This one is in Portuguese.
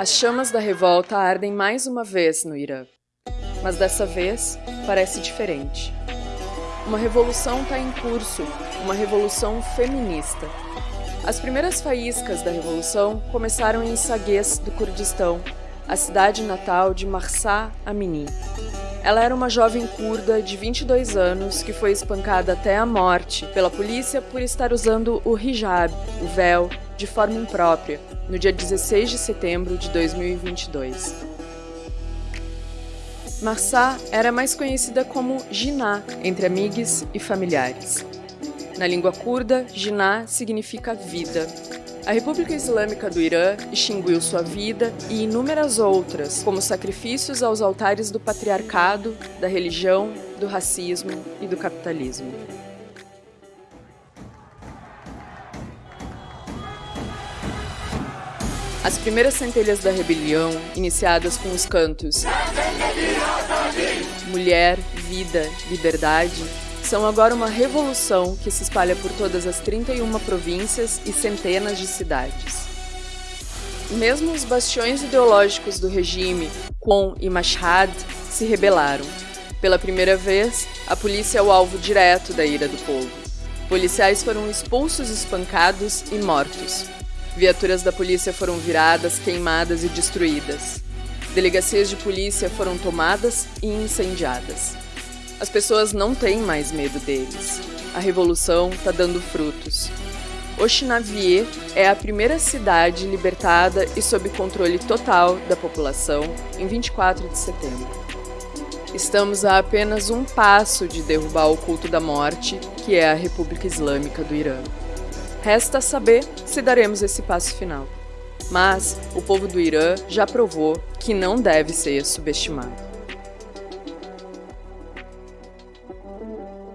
As chamas da revolta ardem mais uma vez no Irã. Mas dessa vez parece diferente. Uma revolução está em curso, uma revolução feminista. As primeiras faíscas da revolução começaram em Sagues, do Kurdistão, a cidade natal de Marsa Amini. Ela era uma jovem curda de 22 anos que foi espancada até a morte pela polícia por estar usando o hijab, o véu, de forma imprópria, no dia 16 de setembro de 2022. Marsa era mais conhecida como Jiná entre amigos e familiares. Na língua curda, Jiná significa vida, a República Islâmica do Irã extinguiu sua vida e inúmeras outras, como sacrifícios aos altares do patriarcado, da religião, do racismo e do capitalismo. As primeiras centelhas da rebelião, iniciadas com os cantos Mulher, Vida, Liberdade, são agora uma revolução que se espalha por todas as 31 províncias e centenas de cidades. Mesmo os bastiões ideológicos do regime, Qom e Mashhad, se rebelaram. Pela primeira vez, a polícia é o alvo direto da ira do povo. Policiais foram expulsos, espancados e mortos. Viaturas da polícia foram viradas, queimadas e destruídas. Delegacias de polícia foram tomadas e incendiadas. As pessoas não têm mais medo deles. A revolução está dando frutos. Oxinavier é a primeira cidade libertada e sob controle total da população em 24 de setembro. Estamos a apenas um passo de derrubar o culto da morte, que é a República Islâmica do Irã. Resta saber se daremos esse passo final. Mas o povo do Irã já provou que não deve ser subestimado. Thank you.